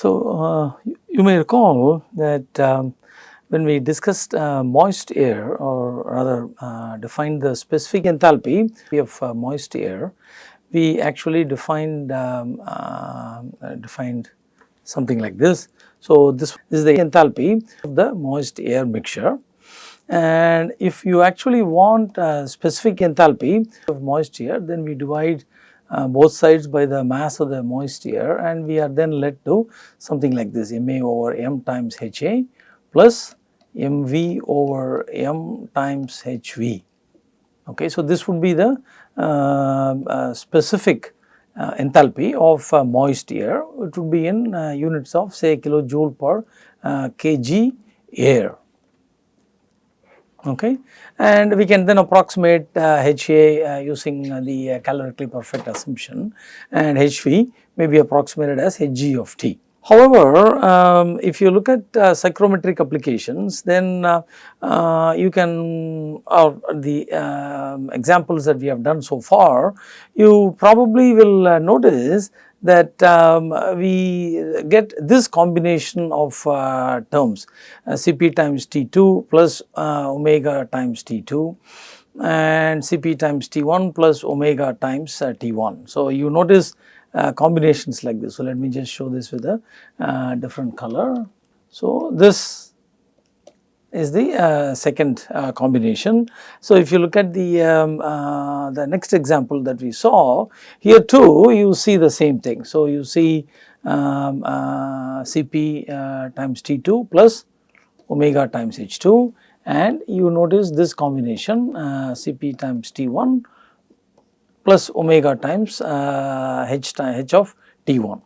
So, uh, you, you may recall that um, when we discussed uh, moist air or rather uh, defined the specific enthalpy of uh, moist air, we actually defined um, uh, defined something like this. So, this is the enthalpy of the moist air mixture and if you actually want specific enthalpy of moist air then we divide uh, both sides by the mass of the moist air and we are then led to something like this Ma over m times Ha plus mv over m times hv. Okay, so, this would be the uh, uh, specific uh, enthalpy of uh, moist air, it would be in uh, units of say kilojoule per uh, kg air. Okay. And we can then approximate HA using the calorically perfect assumption and HV may be approximated as Hg of T. However, um, if you look at uh, psychrometric applications then uh, uh, you can or the um, examples that we have done so far you probably will uh, notice that um, we get this combination of uh, terms uh, Cp times T2 plus omega times T2 and Cp times T1 plus omega times T1. So, you notice uh, combinations like this. So, let me just show this with a uh, different color. So, this is the uh, second uh, combination. So, if you look at the um, uh, the next example that we saw here too you see the same thing. So, you see um, uh, Cp times T2 plus omega times H2 and you notice this combination Cp times T1 plus omega times uh, h, h of T1.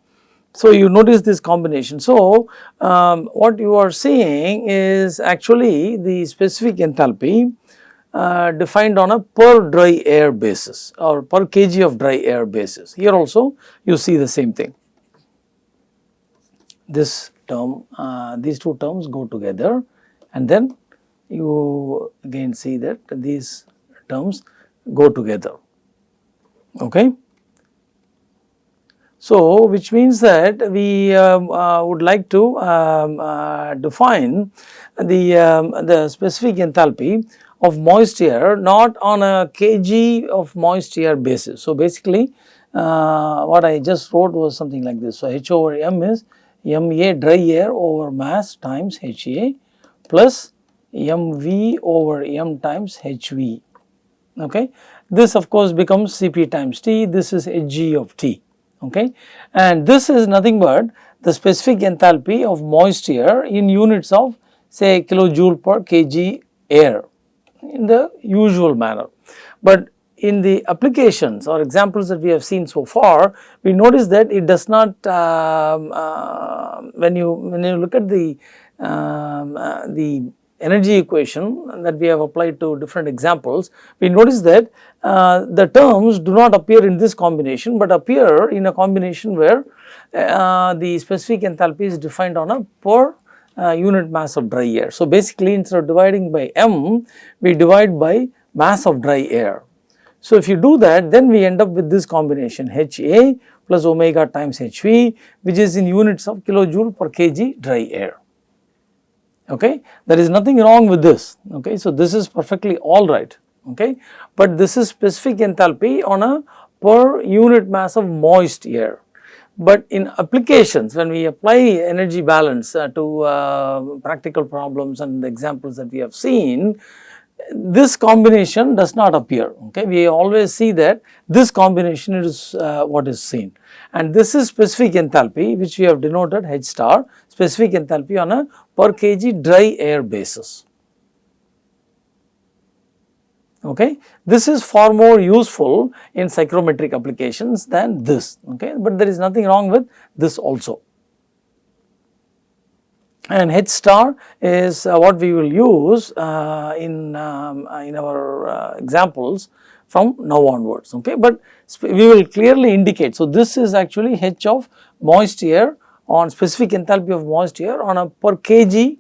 So, you notice this combination. So, um, what you are seeing is actually the specific enthalpy uh, defined on a per dry air basis or per kg of dry air basis. Here also you see the same thing. This term, uh, these two terms go together and then you again see that these terms go together okay. So, which means that we um, uh, would like to um, uh, define the, um, the specific enthalpy of moist air not on a kg of moist air basis. So, basically uh, what I just wrote was something like this. So, H over m is ma dry air over mass times Ha plus mv over m times hv okay. This of course becomes Cp times T, this is Hg of T, okay. And this is nothing but the specific enthalpy of moist air in units of say kilojoule per kg air in the usual manner. But in the applications or examples that we have seen so far, we notice that it does not um, uh, when you when you look at the um, uh, the energy equation that we have applied to different examples, we notice that uh, the terms do not appear in this combination, but appear in a combination where uh, the specific enthalpy is defined on a per uh, unit mass of dry air. So, basically instead of dividing by m, we divide by mass of dry air. So, if you do that then we end up with this combination HA plus omega times HV which is in units of kilojoule per kg dry air okay. There is nothing wrong with this, okay. So, this is perfectly alright, okay. But this is specific enthalpy on a per unit mass of moist air. But in applications when we apply energy balance uh, to uh, practical problems and the examples that we have seen, this combination does not appear okay. We always see that this combination is uh, what is seen and this is specific enthalpy which we have denoted H star specific enthalpy on a per kg dry air basis. Okay. This is far more useful in psychrometric applications than this, okay. but there is nothing wrong with this also. And H star is uh, what we will use uh, in, um, uh, in our uh, examples from now onwards, okay. But we will clearly indicate, so this is actually H of moist air on specific enthalpy of moist air on a per kg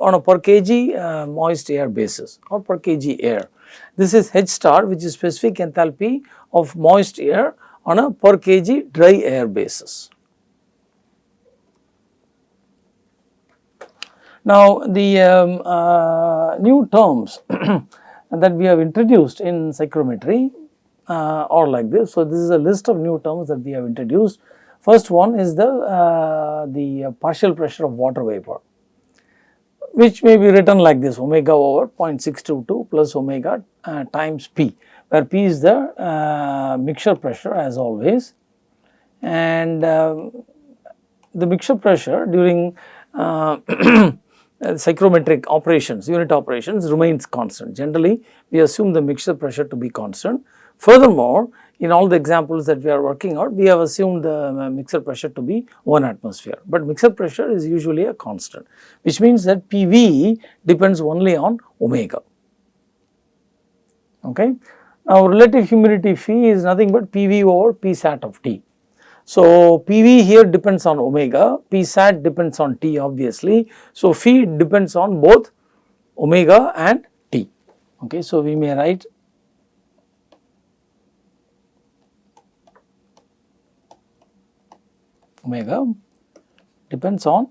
on a per kg uh, moist air basis or per kg air. This is H star which is specific enthalpy of moist air on a per kg dry air basis. Now, the um, uh, new terms that we have introduced in psychrometry uh, are like this. So, this is a list of new terms that we have introduced. First one is the, uh, the partial pressure of water vapor which may be written like this omega over 0.622 plus omega uh, times P where P is the uh, mixture pressure as always and uh, the mixture pressure during uh, psychrometric operations, unit operations remains constant. Generally, we assume the mixture pressure to be constant. Furthermore, in all the examples that we are working out, we have assumed the uh, mixture pressure to be 1 atmosphere, but mixture pressure is usually a constant, which means that PV depends only on omega. Okay. Now, relative humidity phi is nothing but PV over P sat of T. So, PV here depends on omega, P sat depends on T obviously. So, phi depends on both omega and T. Okay. So, we may write omega depends on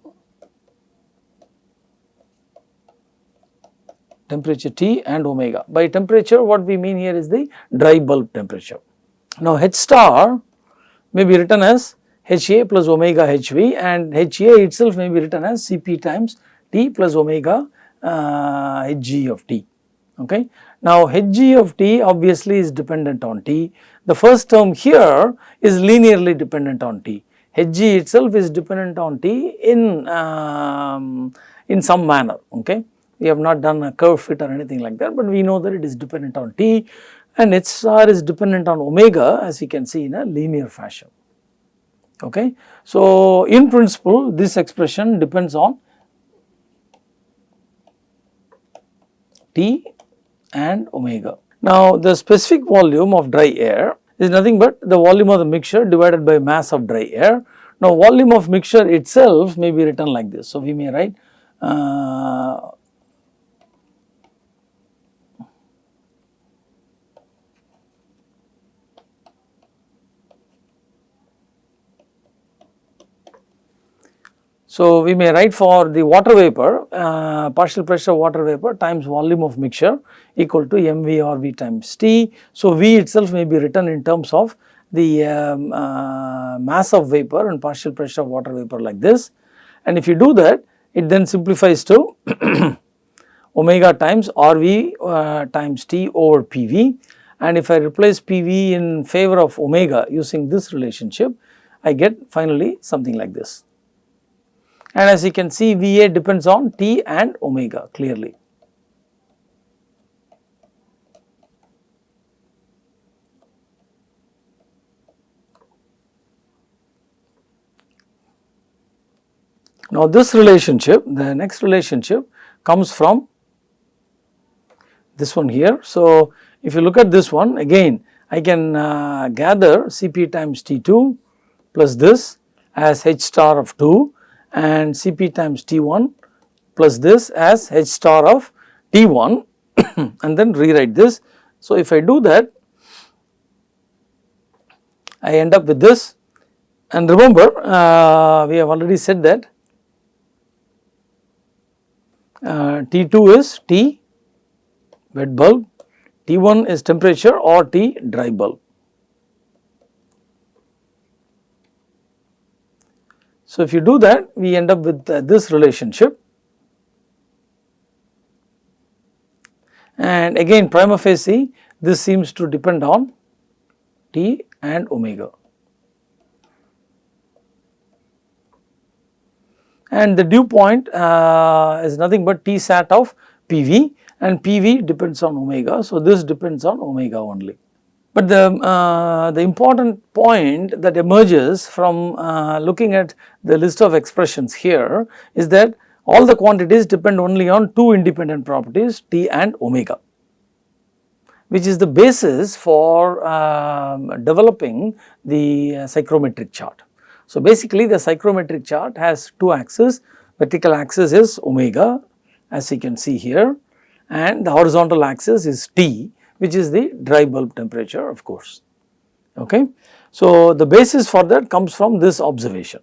temperature T and omega. By temperature what we mean here is the dry bulb temperature. Now H star may be written as HA plus omega HV and HA itself may be written as Cp times T plus omega uh, Hg of T. Okay. Now Hg of T obviously is dependent on T. The first term here is linearly dependent on T. Hg itself is dependent on T in um, in some manner. Okay we have not done a curve fit or anything like that, but we know that it is dependent on T and HR is dependent on omega as you can see in a linear fashion. Okay. So, in principle this expression depends on T and omega. Now, the specific volume of dry air is nothing but the volume of the mixture divided by mass of dry air. Now, volume of mixture itself may be written like this. So, we may write uh, So, we may write for the water vapor uh, partial pressure water vapor times volume of mixture equal to mV or V times T. So, V itself may be written in terms of the um, uh, mass of vapor and partial pressure of water vapor like this. And if you do that it then simplifies to omega times RV uh, times T over PV and if I replace PV in favor of omega using this relationship I get finally something like this and as you can see VA depends on T and omega clearly. Now this relationship, the next relationship comes from this one here. So if you look at this one again I can uh, gather Cp times T2 plus this as H star of 2 and Cp times T1 plus this as H star of T1 and then rewrite this. So, if I do that I end up with this and remember uh, we have already said that uh, T2 is T wet bulb, T1 is temperature or T dry bulb. So, if you do that we end up with uh, this relationship and again prima facie this seems to depend on T and omega. And the dew point uh, is nothing but T sat of PV and PV depends on omega. So, this depends on omega only. But the, uh, the important point that emerges from uh, looking at the list of expressions here is that all the quantities depend only on two independent properties T and omega which is the basis for um, developing the uh, psychrometric chart. So, basically the psychrometric chart has two axes vertical axis is omega as you can see here and the horizontal axis is T which is the dry bulb temperature of course. Okay. So, the basis for that comes from this observation.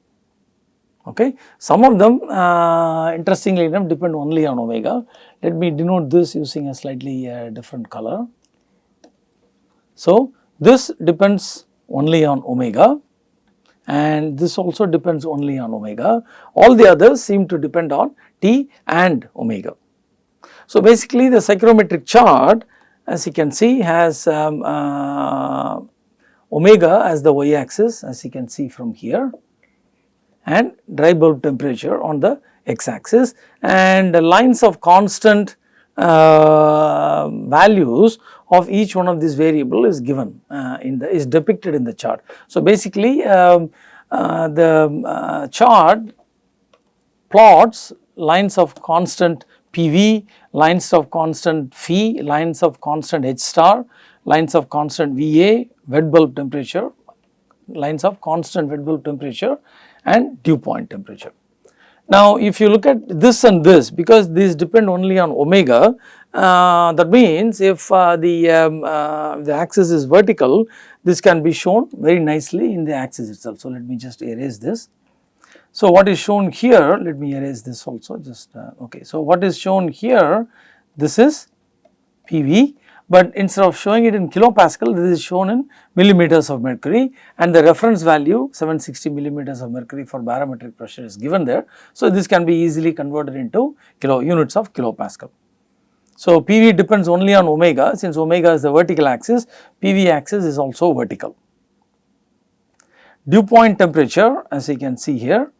Okay. Some of them uh, interestingly enough depend only on omega. Let me denote this using a slightly uh, different color. So, this depends only on omega and this also depends only on omega. All the others seem to depend on T and omega. So, basically the psychrometric chart as you can see has um, uh, omega as the y axis as you can see from here and dry bulb temperature on the x axis and lines of constant uh, values of each one of these variable is given uh, in the is depicted in the chart. So, basically um, uh, the uh, chart plots lines of constant PV, lines of constant phi, lines of constant H star, lines of constant VA, wet bulb temperature, lines of constant wet bulb temperature and dew point temperature. Now, if you look at this and this because these depend only on omega uh, that means if uh, the, um, uh, the axis is vertical this can be shown very nicely in the axis itself. So, let me just erase this. So, what is shown here let me erase this also just uh, okay. So, what is shown here this is PV but instead of showing it in kilopascal this is shown in millimeters of mercury and the reference value 760 millimeters of mercury for barometric pressure is given there. So, this can be easily converted into kilo units of kilopascal. So, PV depends only on omega since omega is the vertical axis PV axis is also vertical. Dew point temperature as you can see here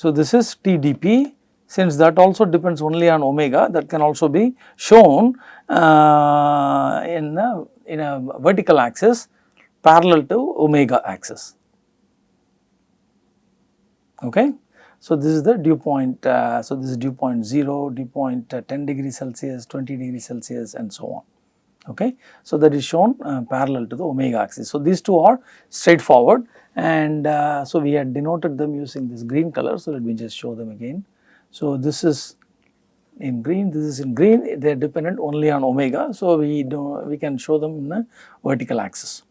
So, this is TDP since that also depends only on omega that can also be shown uh, in, a, in a vertical axis parallel to omega axis. Okay. So, this is the dew point, uh, so this is dew point 0, dew point uh, 10 degree Celsius, 20 degree Celsius and so on. Okay. So, that is shown uh, parallel to the omega axis. So, these two are straightforward and uh, so we had denoted them using this green color. So, let me just show them again. So, this is in green, this is in green, they are dependent only on omega. So, we do we can show them in a vertical axis.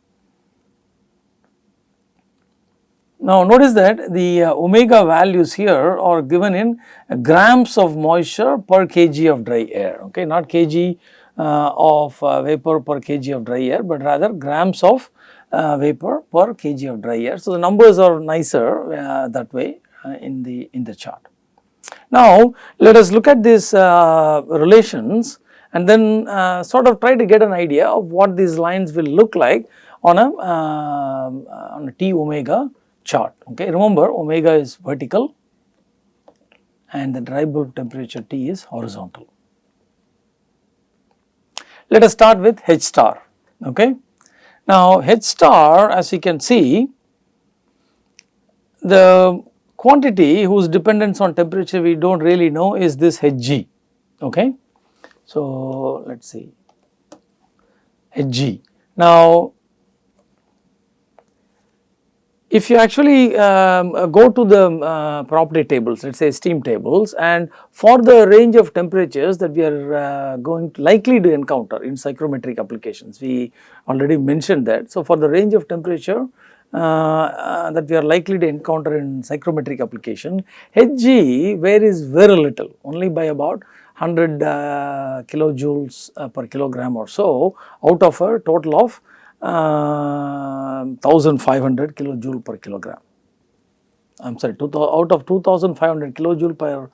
Now, notice that the uh, omega values here are given in grams of moisture per kg of dry air, okay, not kg of uh, vapor per kg of dry air, but rather grams of uh, vapor per kg of dry air. So, the numbers are nicer uh, that way uh, in the in the chart. Now, let us look at these uh, relations and then uh, sort of try to get an idea of what these lines will look like on a, uh, on a T omega chart. Okay. Remember omega is vertical and the dry bulb temperature T is horizontal. Let us start with H star. Okay. Now, H star as you can see the quantity whose dependence on temperature we do not really know is this Hg. Okay. So, let us see Hg. Now, if you actually um, go to the uh, property tables, let us say steam tables and for the range of temperatures that we are uh, going to likely to encounter in psychrometric applications, we already mentioned that. So, for the range of temperature uh, uh, that we are likely to encounter in psychrometric application, Hg varies very little only by about 100 uh, kilojoules per kilogram or so out of a total of 1500 kilojoule per kilogram. I am sorry out of 2500 kilojoule per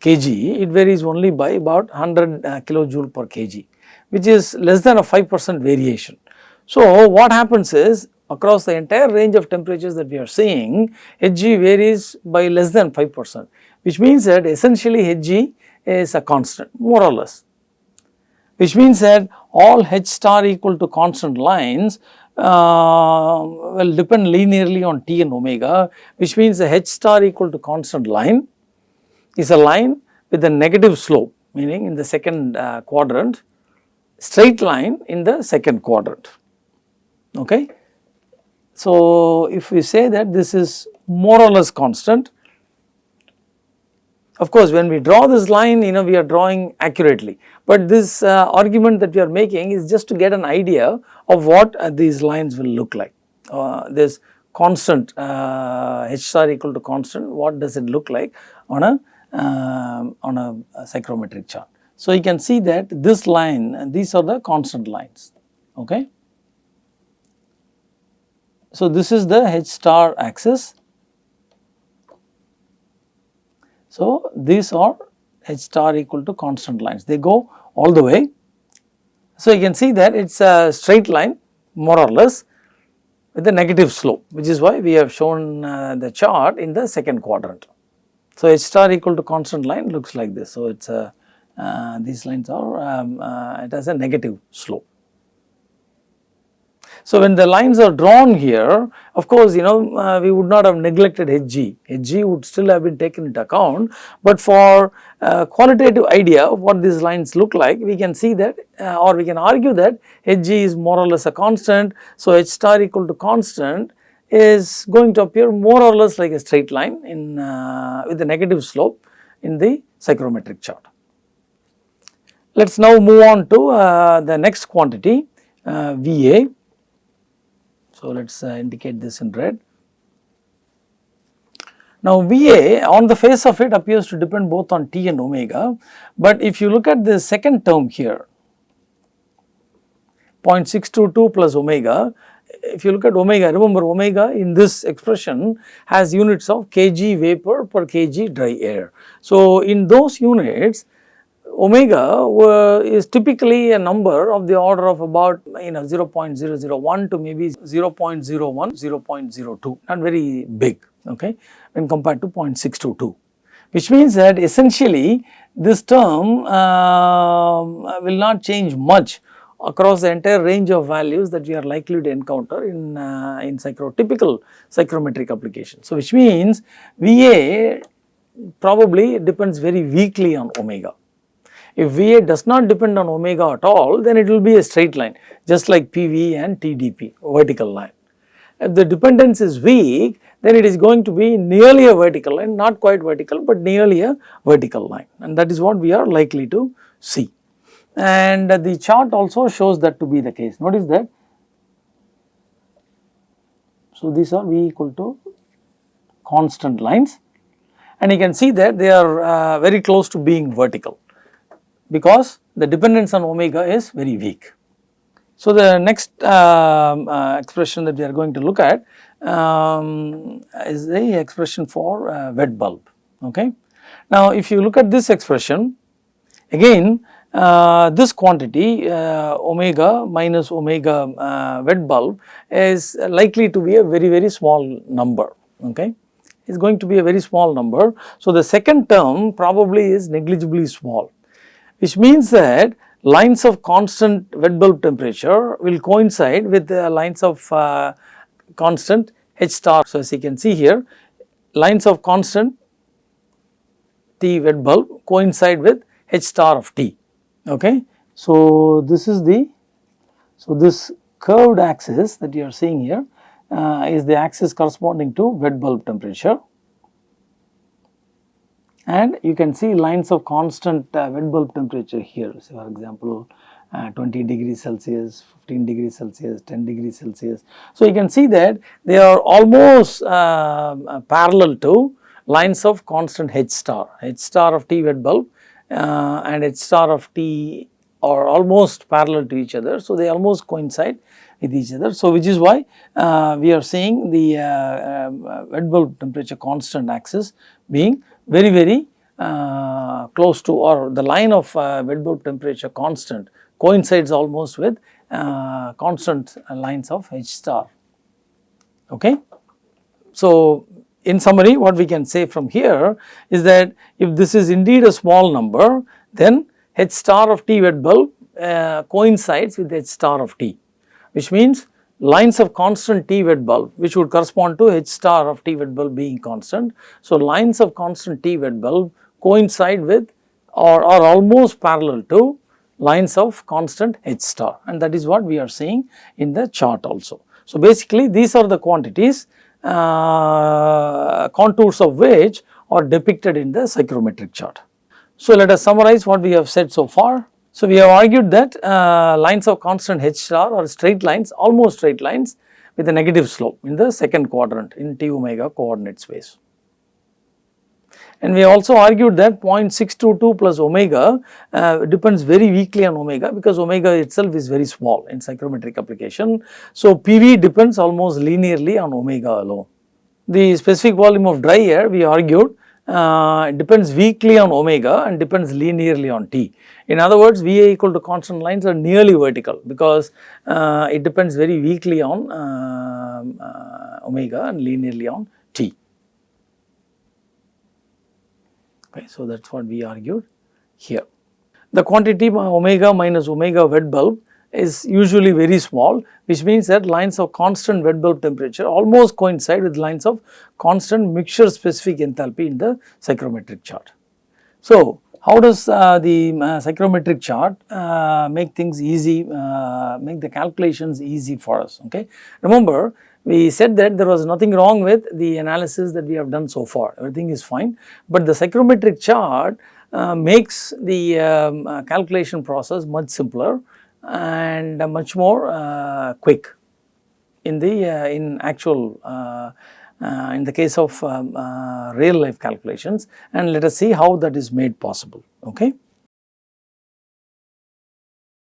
kg it varies only by about 100 uh, kilojoule per kg which is less than a 5 percent variation. So, what happens is across the entire range of temperatures that we are seeing, Hg varies by less than 5 percent, which means that essentially Hg is a constant more or less, which means that all H star equal to constant lines uh, will depend linearly on T and omega, which means the H star equal to constant line is a line with a negative slope, meaning in the second uh, quadrant, straight line in the second quadrant. Okay. So, if we say that this is more or less constant, Of course, when we draw this line, you know, we are drawing accurately, but this uh, argument that we are making is just to get an idea of what uh, these lines will look like. Uh, this constant uh, h star equal to constant, what does it look like on a um, on a, a psychrometric chart. So, you can see that this line, these are the constant lines, okay. So, this is the h star axis. So, these are h star equal to constant lines, they go all the way. So, you can see that it is a straight line more or less with a negative slope which is why we have shown uh, the chart in the second quadrant. So, h star equal to constant line looks like this. So, it is a uh, these lines are um, uh, it has a negative slope. So, when the lines are drawn here of course, you know uh, we would not have neglected Hg, Hg would still have been taken into account, but for uh, qualitative idea of what these lines look like we can see that uh, or we can argue that Hg is more or less a constant. So, H star equal to constant is going to appear more or less like a straight line in uh, with a negative slope in the psychrometric chart. Let us now move on to uh, the next quantity uh, Va. So, let us uh, indicate this in red. Now, Va on the face of it appears to depend both on T and omega, but if you look at the second term here 0.622 plus omega, if you look at omega, remember omega in this expression has units of kg vapor per kg dry air. So, in those units omega is typically a number of the order of about you know 0.001 to maybe 0.01, 0.02 not very big okay when compared to 0.622 which means that essentially this term uh, will not change much across the entire range of values that we are likely to encounter in, uh, in psychro typical psychrometric application. So, which means VA probably depends very weakly on omega if VA does not depend on omega at all, then it will be a straight line just like PV and TDP vertical line. If the dependence is weak, then it is going to be nearly a vertical line, not quite vertical, but nearly a vertical line and that is what we are likely to see. And the chart also shows that to be the case. Notice that. So, these are V equal to constant lines and you can see that they are uh, very close to being vertical because the dependence on omega is very weak. So, the next um, uh, expression that we are going to look at um, is the expression for uh, wet bulb. Okay. Now, if you look at this expression again uh, this quantity uh, omega minus omega uh, wet bulb is likely to be a very very small number. Okay is going to be a very small number. So, the second term probably is negligibly small which means that lines of constant wet bulb temperature will coincide with the lines of uh, constant H star. So, as you can see here lines of constant T wet bulb coincide with H star of T. Okay. So, this is the, so this curved axis that you are seeing here uh, is the axis corresponding to wet bulb temperature and you can see lines of constant uh, wet bulb temperature here. So, for example, uh, 20 degrees Celsius, 15 degrees Celsius, 10 degrees Celsius. So, you can see that they are almost uh, uh parallel to lines of constant H star, H star of T wet bulb uh, and H star of T are almost parallel to each other. So, they almost coincide with each other. So, which is why uh, we are seeing the um, wet bulb temperature constant axis being very very uh, close to or the line of uh, wet bulb temperature constant coincides almost with uh, constant lines of H star. Okay. So, in summary what we can say from here is that if this is indeed a small number then H star of T wet bulb uh, coincides with H star of T which means lines of constant T wet bulb which would correspond to H star of T wet bulb being constant. So, lines of constant T wet bulb coincide with or are almost parallel to lines of constant H star and that is what we are seeing in the chart also. So, basically these are the quantities uh, contours of which are depicted in the psychrometric chart. So, let us summarize what we have said so far. So, we have argued that uh, lines of constant h star are straight lines almost straight lines with a negative slope in the second quadrant in t omega coordinate space. And we also argued that 0.622 plus omega uh, depends very weakly on omega because omega itself is very small in psychrometric application. So, PV depends almost linearly on omega alone. The specific volume of dry air we argued uh, depends weakly on omega and depends linearly on T. In other words, VA equal to constant lines are nearly vertical because uh, it depends very weakly on uh, uh omega and linearly on T. Okay, so that is what we argued here. The quantity omega minus omega wet bulb is usually very small which means that lines of constant wet bulb temperature almost coincide with lines of constant mixture specific enthalpy in the psychrometric chart. So, how does uh, the uh, psychrometric chart uh, make things easy, uh, make the calculations easy for us, okay. Remember we said that there was nothing wrong with the analysis that we have done so far, everything is fine, but the psychrometric chart uh, makes the um, uh, calculation process much simpler and much more uh, quick in the uh, in actual uh, uh, in the case of um, real life calculations and let us see how that is made possible okay.